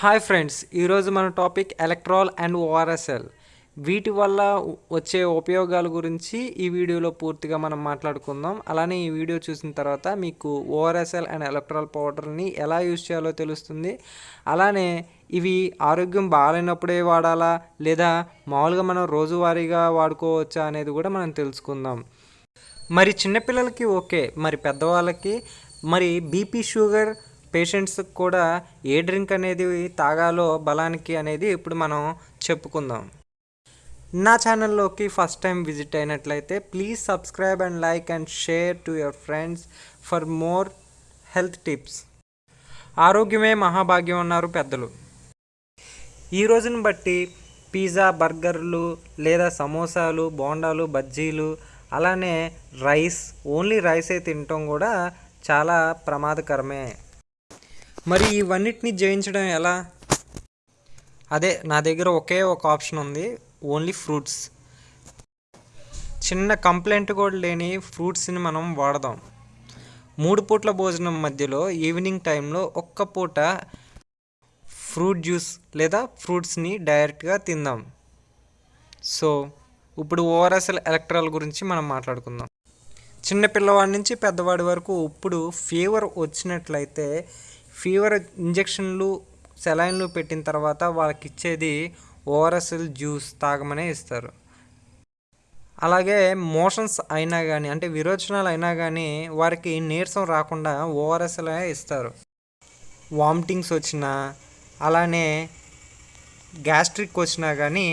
Hi friends ఈరోజు మన topic electoral and ORSL వీటి వల్ల వచ్చే ఉపయోగాల గురించి ఈ వీడియోలో పూర్తిగా మనం మాట్లాడుకుందాం. అలానే ఈ వీడియో చూసిన తర్వాత మీకు ఓఆర్ఎస్ఎల్ అండ్ ఎలక్ట్రాల్ పౌడర్ని ఎలా యూజ్ చేయాలో తెలుస్తుంది. అలానే ఇవి ఆరోగ్యం బాగాలేనప్పుడే వాడాలా లేదా మామూలుగా మనం రోజువారీగా వాడుకోవచ్చా అనేది కూడా మనం తెలుసుకుందాం. మరి చిన్నపిల్లలకి ఓకే మరి పెద్దవాళ్ళకి మరి బీపీ షుగర్ పేషెంట్స్కి కూడా ఏ డ్రింక్ అనేది తాగాలో బలానికి అనేది ఇప్పుడు మనం చెప్పుకుందాం. నా ఛానల్లోకి ఫస్ట్ టైం విజిట్ అయినట్లయితే please subscribe and like and share to your friends for more health tips. ఆరోగ్యమే మహాభాగ్యం అన్నారు పెద్దలు. ఈ రోజుని బట్టి పిజ్జా బర్గర్లు లేదా సమోసాలు బోండాలు బజ్జీలు అలానే రైస్ ఓన్లీ రైసే తినటం కూడా చాలా ప్రమాదకరమే. మరి ఇవన్నిటిని జయించడం ఎలా? అదే నా దగ్గర ఒకే ఒక ఆప్షన్ ఉంది. ఓన్లీ ఫ్రూట్స్ చిన్న కంప్లైంట్ కూడా లేని ఫ్రూట్స్ని మనం వాడదాం. మూడు పూట్ల భోజనం మధ్యలో ఈవినింగ్ టైంలో ఒక్క పూట ఫ్రూట్ జ్యూస్ లేదా ఫ్రూట్స్ని డైరెక్ట్గా తిందాం. సో ఇప్పుడు ఓఆర్ఎస్ఎల్ ఎలక్ట్రాల్ గురించి మనం మాట్లాడుకుందాం. చిన్న పిల్లవాడి నుంచి పెద్దవాడి వరకు ఇప్పుడు ఫీవర్ వచ్చినట్లయితే ఫీవర్ ఇంజెక్షన్లు సెలైన్లు పెట్టిన తర్వాత వాళ్ళకి ఇచ్చేది ఓఆర్ఎస్ఎల్ జ్యూస్ తాగమనే ఇస్తారు. అలాగే మోషన్స్ అయినా కానీ అంటే విరోచనాలు అయినా కానీ వారికి నీరసం రాకుండా ఓఆర్ఎస్ఎల్ ఇస్తారు. వామిటింగ్స్ వచ్చినా అలానే గ్యాస్ట్రిక్ వచ్చినా కానీ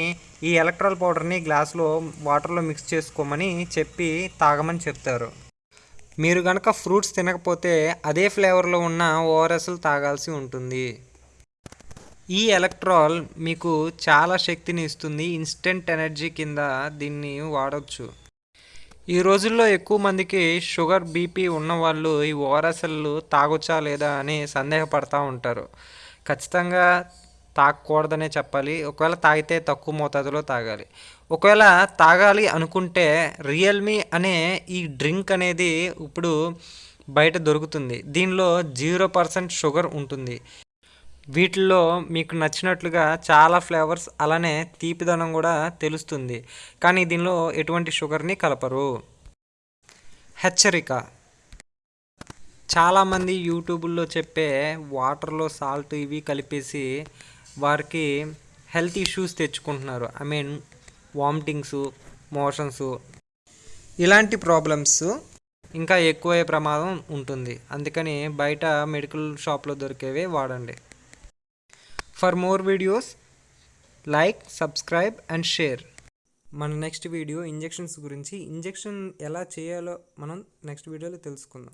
ఈ ఎలక్ట్రాల్ పౌడర్ని గ్లాస్లో వాటర్లో మిక్స్ చేసుకోమని చెప్పి తాగమని చెప్తారు. మీరు కనుక ఫ్రూట్స్ తినకపోతే అదే ఫ్లేవర్లో ఉన్న ఓఆర్ఎస్లు తాగాల్సి ఉంటుంది. ఈ ఎలక్ట్రాల్ మీకు చాలా శక్తిని ఇస్తుంది. ఇన్స్టెంట్ ఎనర్జీ కింద దీన్ని వాడవచ్చు ఈ రోజుల్లో ఎక్కువ మందికి షుగర్ బీపీ ఉన్నవాళ్ళు ఈ ఓఆర్ఎస్ఎల్లు తాగొచ్చా లేదా అని సందేహపడతా ఉంటారు. ఖచ్చితంగా తాగకూడదనే చెప్పాలి. ఒకవేళ తాగితే తక్కువ మోతాదులో తాగాలి. ఒకవేళ తాగాలి అనుకుంటే రియల్మీ అనే ఈ డ్రింక్ అనేది ఇప్పుడు బయట దొరుకుతుంది. దీనిలో జీరో పర్సెంట్ షుగర్ ఉంటుంది. వీటిల్లో మీకు నచ్చినట్లుగా చాలా ఫ్లేవర్స్ అలానే తీపిదనం కూడా తెలుస్తుంది. కానీ దీనిలో ఎటువంటి షుగర్ని కలపరు. హెచ్చరిక. చాలామంది యూట్యూబ్లో చెప్పే వాటర్లో సాల్ట్ ఇవి కలిపేసి వారికి హెల్త్ ఇష్యూస్ తెచ్చుకుంటున్నారు. ఐ మీన్ వామిటింగ్స్ మోషన్స్ ఇలాంటి ప్రాబ్లమ్స్ ఇంకా ఎక్కువయ్యే ప్రమాదం ఉంటుంది. అందుకని బయట మెడికల్ షాప్లో దొరికేవే వాడండి. For more videos like subscribe and share మన నెక్స్ట్ వీడియో ఇంజెక్షన్స్ గురించి ఇంజెక్షన్ ఎలా చేయాలో మనం నెక్స్ట్ వీడియోలో తెలుసుకుందాం.